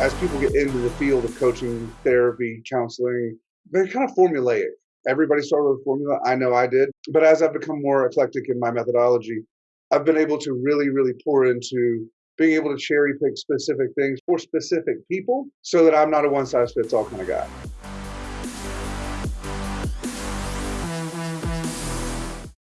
as people get into the field of coaching, therapy, counseling, they're kind of formulaic. Everybody started with a formula. I know I did. But as I've become more eclectic in my methodology, I've been able to really, really pour into being able to cherry pick specific things for specific people so that I'm not a one size fits all kind of guy.